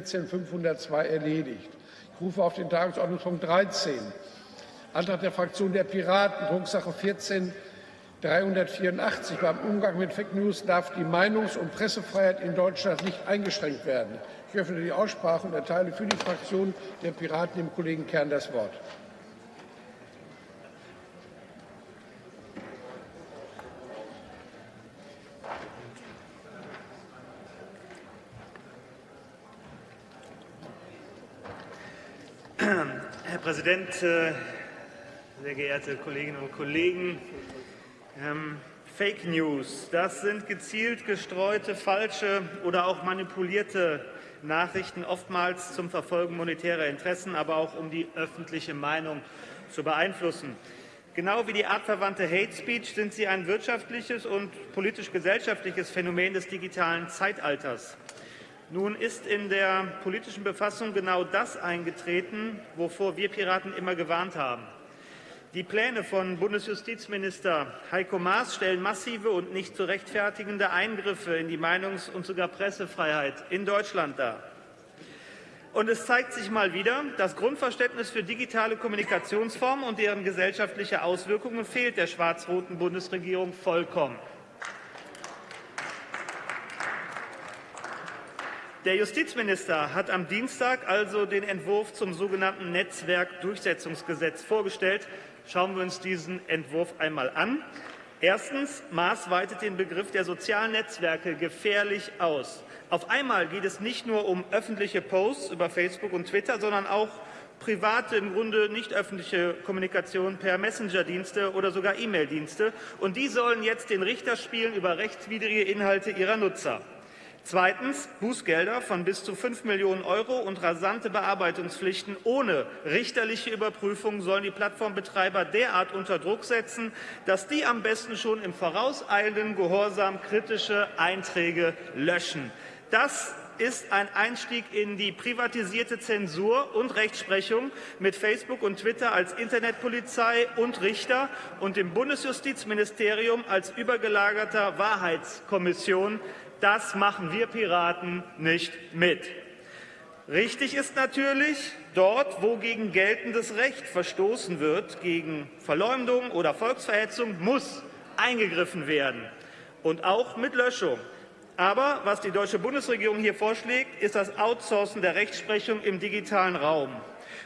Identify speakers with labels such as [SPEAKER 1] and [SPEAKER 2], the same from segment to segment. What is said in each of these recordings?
[SPEAKER 1] 14502 erledigt. Ich rufe auf den Tagesordnungspunkt 13. Antrag der Fraktion der Piraten, Drucksache 14 384. Beim Umgang mit Fake News darf die Meinungs- und Pressefreiheit in Deutschland nicht eingeschränkt werden. Ich öffne die Aussprache und erteile für die Fraktion der Piraten dem Kollegen Kern das Wort.
[SPEAKER 2] Herr Präsident, äh, sehr geehrte Kolleginnen und Kollegen! Ähm, Fake News, das sind gezielt gestreute, falsche oder auch manipulierte Nachrichten, oftmals zum Verfolgen monetärer Interessen, aber auch um die öffentliche Meinung zu beeinflussen. Genau wie die artverwandte Hate Speech sind sie ein wirtschaftliches und politisch-gesellschaftliches Phänomen des digitalen Zeitalters. Nun ist in der politischen Befassung genau das eingetreten, wovor wir Piraten immer gewarnt haben. Die Pläne von Bundesjustizminister Heiko Maas stellen massive und nicht zu rechtfertigende Eingriffe in die Meinungs- und sogar Pressefreiheit in Deutschland dar. Und es zeigt sich mal wieder, das Grundverständnis für digitale Kommunikationsformen und deren gesellschaftliche Auswirkungen fehlt der schwarz-roten Bundesregierung vollkommen. Der Justizminister hat am Dienstag also den Entwurf zum sogenannten Netzwerkdurchsetzungsgesetz vorgestellt. Schauen wir uns diesen Entwurf einmal an. Erstens. Maß weitet den Begriff der sozialen Netzwerke gefährlich aus. Auf einmal geht es nicht nur um öffentliche Posts über Facebook und Twitter, sondern auch private, im Grunde nicht öffentliche Kommunikation per Messenger-Dienste oder sogar E-Mail-Dienste. Und die sollen jetzt den Richter spielen über rechtswidrige Inhalte ihrer Nutzer. Zweitens Bußgelder von bis zu 5 Millionen Euro und rasante Bearbeitungspflichten ohne richterliche Überprüfung sollen die Plattformbetreiber derart unter Druck setzen, dass die am besten schon im vorauseilenden Gehorsam kritische Einträge löschen. Das ist ein Einstieg in die privatisierte Zensur und Rechtsprechung mit Facebook und Twitter als Internetpolizei und Richter und dem Bundesjustizministerium als übergelagerter Wahrheitskommission das machen wir Piraten nicht mit. Richtig ist natürlich, dort, wo gegen geltendes Recht verstoßen wird, gegen Verleumdung oder Volksverhetzung, muss eingegriffen werden, und auch mit Löschung. Aber was die deutsche Bundesregierung hier vorschlägt, ist das Outsourcen der Rechtsprechung im digitalen Raum.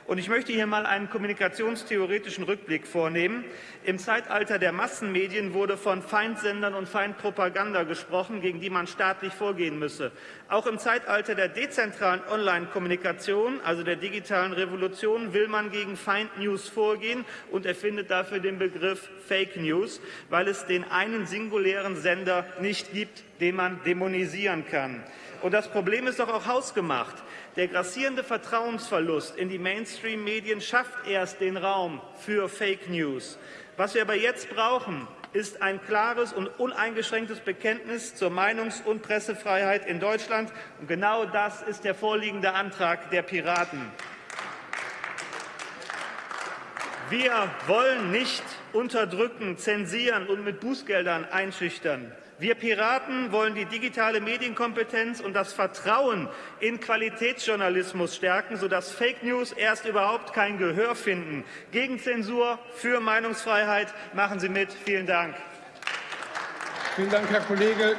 [SPEAKER 2] Und ich möchte hier mal einen kommunikationstheoretischen Rückblick vornehmen. Im Zeitalter der Massenmedien wurde von Feindsendern und Feindpropaganda gesprochen, gegen die man staatlich vorgehen müsse. Auch im Zeitalter der dezentralen Online-Kommunikation, also der digitalen Revolution, will man gegen Feindnews vorgehen und erfindet dafür den Begriff Fake News, weil es den einen singulären Sender nicht gibt, den man dämonisieren kann. Und das Problem ist doch auch hausgemacht. Der grassierende Vertrauensverlust in die Mainstream-Medien schafft erst den Raum für Fake News. Was wir aber jetzt brauchen, ist ein klares und uneingeschränktes Bekenntnis zur Meinungs- und Pressefreiheit in Deutschland. Und genau das ist der vorliegende Antrag der Piraten. Wir wollen nicht unterdrücken, zensieren und mit Bußgeldern einschüchtern. Wir Piraten wollen die digitale Medienkompetenz und das Vertrauen in Qualitätsjournalismus stärken, sodass Fake News erst überhaupt kein Gehör finden. Gegen Zensur, für Meinungsfreiheit. Machen Sie mit. Vielen Dank.
[SPEAKER 1] Vielen Dank, Herr Kollege.